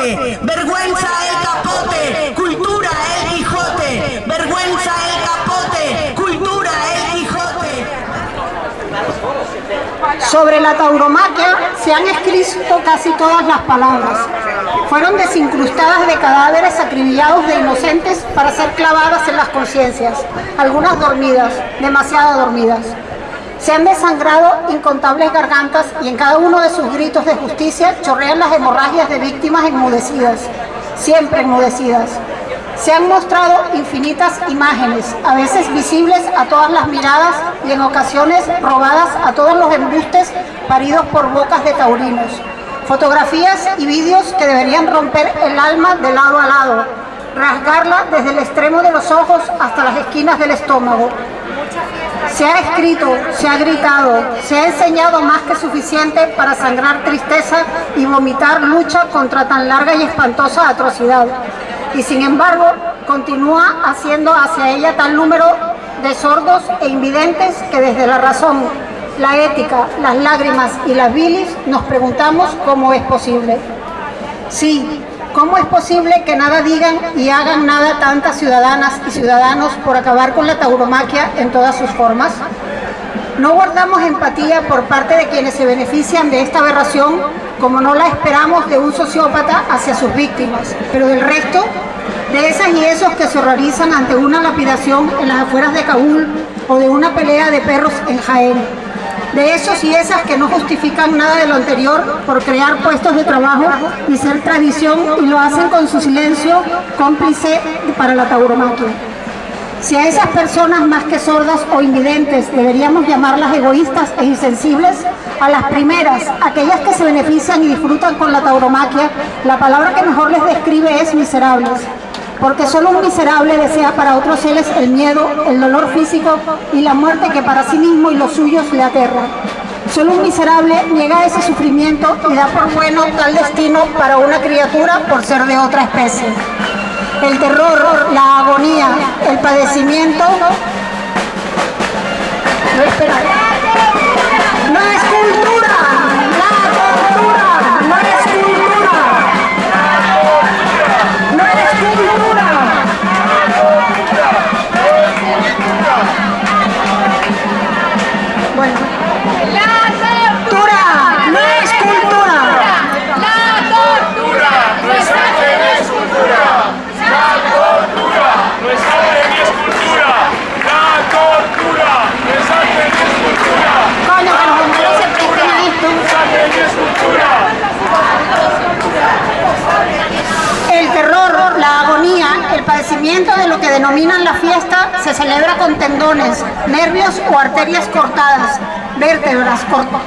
vergüenza el capote, cultura el Quijote, vergüenza el capote, cultura el Quijote. Sobre la tauromaquia se han escrito casi todas las palabras. Fueron desincrustadas de cadáveres acribillados de inocentes para ser clavadas en las conciencias, algunas dormidas, demasiado dormidas. Se han desangrado incontables gargantas y en cada uno de sus gritos de justicia chorrean las hemorragias de víctimas enmudecidas, siempre enmudecidas. Se han mostrado infinitas imágenes, a veces visibles a todas las miradas y en ocasiones robadas a todos los embustes paridos por bocas de taurinos. Fotografías y vídeos que deberían romper el alma de lado a lado, rasgarla desde el extremo de los ojos hasta las esquinas del estómago. Se ha escrito, se ha gritado, se ha enseñado más que suficiente para sangrar tristeza y vomitar lucha contra tan larga y espantosa atrocidad y sin embargo continúa haciendo hacia ella tal número de sordos e invidentes que desde la razón, la ética, las lágrimas y las bilis nos preguntamos cómo es posible. Sí, ¿cómo es posible que nada digan y hagan nada tantas ciudadanas y ciudadanos por acabar con la tauromaquia en todas sus formas? No guardamos empatía por parte de quienes se benefician de esta aberración como no la esperamos de un sociópata hacia sus víctimas, pero del resto, de esas y esos que se horrorizan ante una lapidación en las afueras de Kabul o de una pelea de perros en Jaén, de esos y esas que no justifican nada de lo anterior por crear puestos de trabajo y ser tradición y lo hacen con su silencio cómplice para la tauromaquia. Si a esas personas más que sordas o invidentes deberíamos llamarlas egoístas e insensibles, a las primeras, aquellas que se benefician y disfrutan con la tauromaquia, la palabra que mejor les describe es miserables, porque solo un miserable desea para otros seres el miedo, el dolor físico y la muerte que para sí mismo y los suyos le aterra. Solo un miserable niega ese sufrimiento y da por bueno tal destino para una criatura por ser de otra especie el terror, la agonía, el padecimiento. De lo que denominan la fiesta se celebra con tendones, nervios o arterias cortadas, vértebras,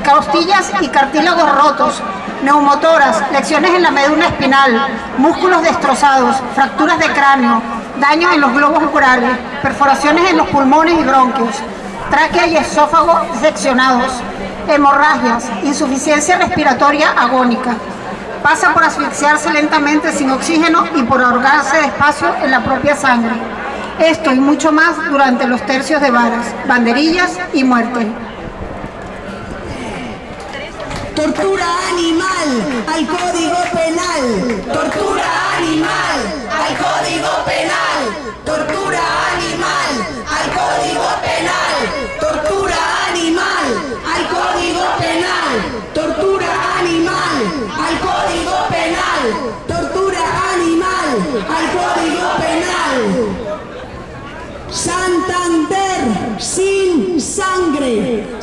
costillas y cartílagos rotos, neumotoras, lecciones en la médula espinal, músculos destrozados, fracturas de cráneo, daños en los globos oculares, perforaciones en los pulmones y bronquios, tráquea y esófago seccionados, hemorragias, insuficiencia respiratoria agónica. Pasa por asfixiarse lentamente sin oxígeno y por ahogarse despacio en la propia sangre. Esto y mucho más durante los tercios de varas, banderillas y muerte. Tortura animal al Código Penal. Tortura animal al Código Penal. 嗯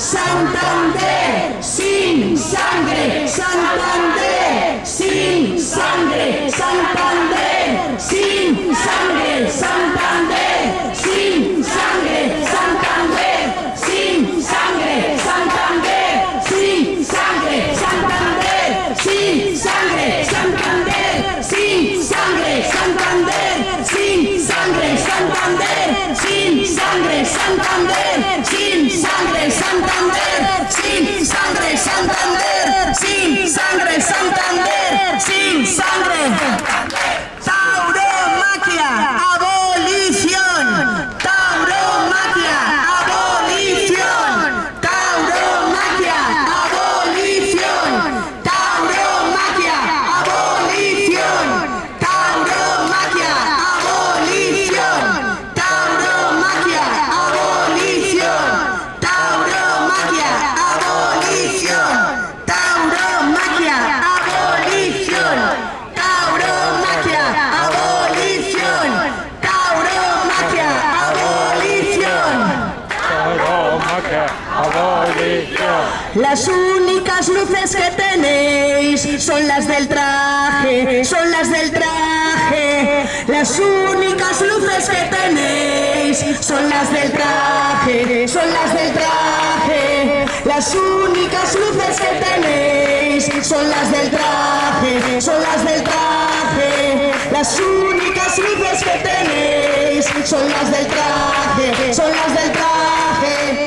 Las únicas luces que tenéis son las del traje, son las del traje. Las únicas luces que tenéis son las del traje, son las del traje. Las únicas luces que tenéis son las del traje, son las del traje. Las únicas luces que tenéis son las del traje, son las del traje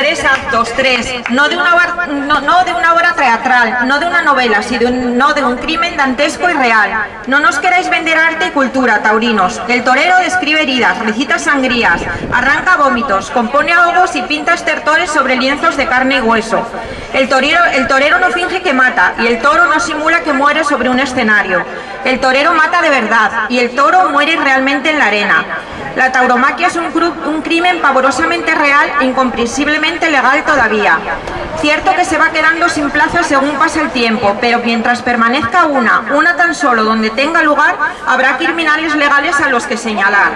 tres actos, tres, no de una, no, de una obra teatral, no de una novela, sino de un crimen dantesco y real. No nos queráis vender arte y cultura, taurinos. El torero describe heridas, recita sangrías, arranca vómitos, compone ahogos y pinta estertores sobre lienzos de carne y hueso. El torero, el torero no finge que mata y el toro no simula que muere sobre un escenario. El torero mata de verdad y el toro muere realmente en la arena. La tauromaquia es un, crimen pavorosamente real e incomprensiblemente legal todavía. Cierto que se va quedando sin plaza según pasa el tiempo, pero mientras permanezca una, una tan solo donde tenga lugar, habrá criminales legales a los que señalar.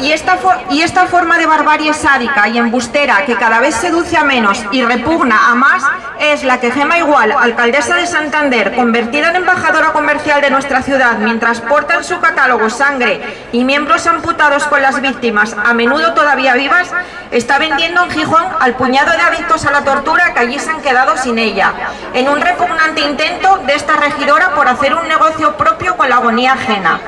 Y esta, y esta, forma de barbarie sádica y embustera que cada vez seduce a menos y repugna a más es la que Gema Igual, alcaldesa de Santander, convertida en embajadora comercial de nuestra ciudad mientras porta en su catálogo sangre y miembros amputados con las víctimas, a menudo todavía vivas, está vendiendo en Gijón al puñado de adictos a la tortura que allí se han quedado sin ella, en un repugnante intento de esta regidora por hacer un negocio propio con la agonía ajena.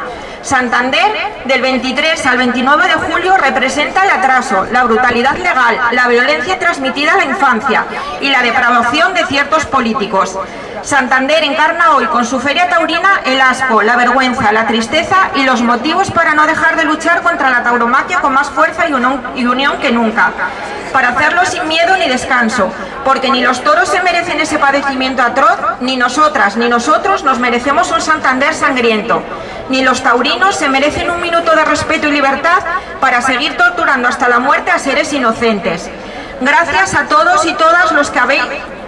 Santander, del 23 al 29 de julio, representa el atraso, la brutalidad legal, la violencia transmitida a la infancia y la depravación de ciertos políticos. Santander encarna hoy con su feria taurina el asco, la vergüenza, la tristeza y los motivos para no dejar de luchar contra la tauromaquia con más fuerza y unión que nunca. Para hacerlo sin miedo ni descanso, porque ni los toros se merecen ese padecimiento atroz, ni nosotras ni nosotros nos merecemos un Santander sangriento ni los taurinos se merecen un minuto de respeto y libertad para seguir torturando hasta la muerte a seres inocentes. Gracias a todos y todas los que habéis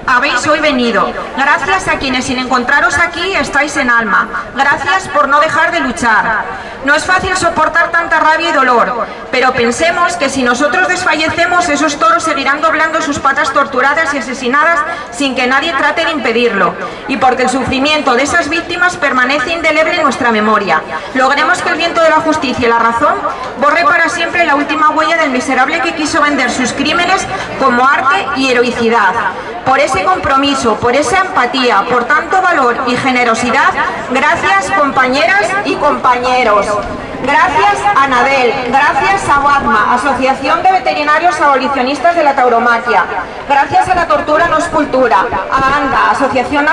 habéis hoy venido. Gracias a quienes sin encontraros aquí estáis en alma. Gracias por no dejar de luchar. No es fácil soportar tanta rabia y dolor, pero pensemos que si nosotros desfallecemos, esos toros seguirán doblando sus patas torturadas y asesinadas sin que nadie trate de impedirlo. Y porque el sufrimiento de esas víctimas permanece indeleble en nuestra memoria. Logremos que el viento de la justicia y la razón borre para siempre la última huella del miserable que quiso vender sus crímenes como arte y heroicidad. Por ese compromiso, por esa empatía, por tanto valor y generosidad, gracias compañeras y compañeros. Gracias a Nadel, gracias a WADMA, Asociación de Veterinarios Abolicionistas de la Tauromaquia, gracias a la Tortura No es Cultura, a ANDA, Asociación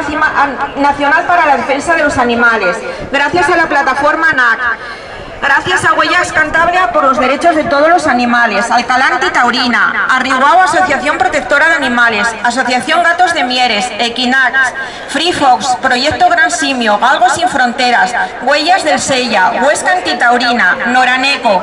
Nacional para la Defensa de los Animales, gracias a la plataforma NAC, Gracias a Huellas Cantabria por los derechos de todos los animales, Alcalá Taurina, Arriguao Asociación Protectora de Animales, Asociación Gatos de Mieres, Equinax, Free Fox, Proyecto Gran Simio, Galgos Sin Fronteras, Huellas del Sella, Huesca Antitaurina, Noraneco,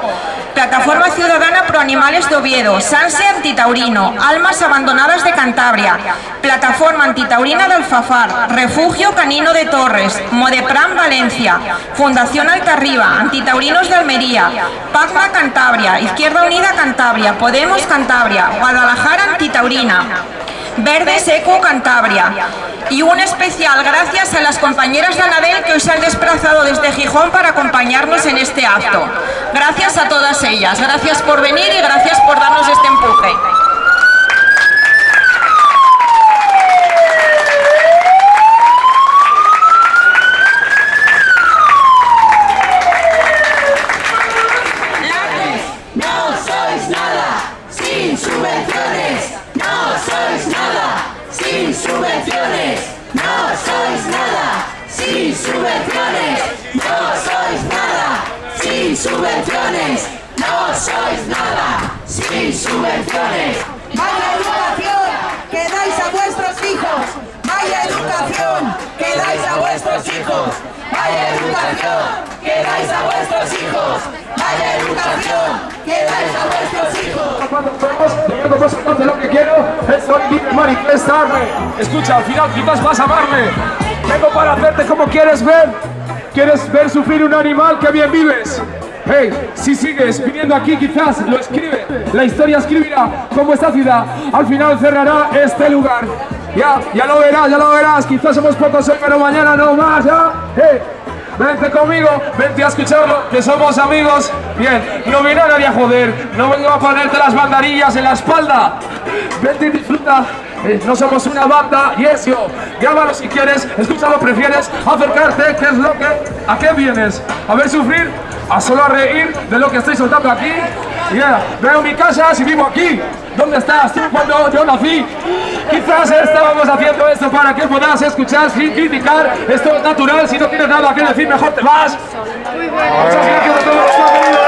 Plataforma Ciudadana Pro Animales de Oviedo, Sanse Antitaurino, Almas Abandonadas de Cantabria, Plataforma Antitaurina de Alfafar, Refugio Canino de Torres, Modepram Valencia, Fundación Altarriba, De Almería, Pacma Cantabria, Izquierda Unida Cantabria, Podemos Cantabria, Guadalajara Antitaurina, Verde Seco Cantabria. Y un especial gracias a las compañeras de Anabel que hoy se han desplazado desde Gijón para acompañarnos en este acto. Gracias a todas ellas, gracias por venir y gracias por darnos este empuje. Educación que dais a vuestros hijos, vaya educación que dais a vuestros hijos. Cuando lo que quiero es manifestarme. Escucha, al final quizás vas a amarme. Vengo para hacerte como quieres ver. ¿Quieres ver sufrir un animal? que bien vives! Hey, si sigues viniendo aquí quizás lo escribe, la historia escribirá como esta ciudad al final cerrará este lugar. Ya, ya lo verás, ya lo verás, quizás somos pocos hoy, pero mañana no más, ya. Hey. Vente conmigo, vente a escucharlo, que somos amigos. Bien, no viene a nadie a joder, no vengo a ponerte las bandarillas en la espalda. Vente y disfruta. Eh, no somos una banda y eso, grábalo si quieres, escúchalo, prefieres acercarte, ¿qué es lo que? ¿A qué vienes? ¿A ver sufrir? ¿A solo a reír de lo que estoy soltando aquí? Veo mi casa si vivo aquí. ¿Dónde estás tú cuando yo nací? Quizás estábamos haciendo esto para que puedas escuchar sin criticar. Esto es natural, si no tienes nada que decir mejor te vas. Muchas gracias a todos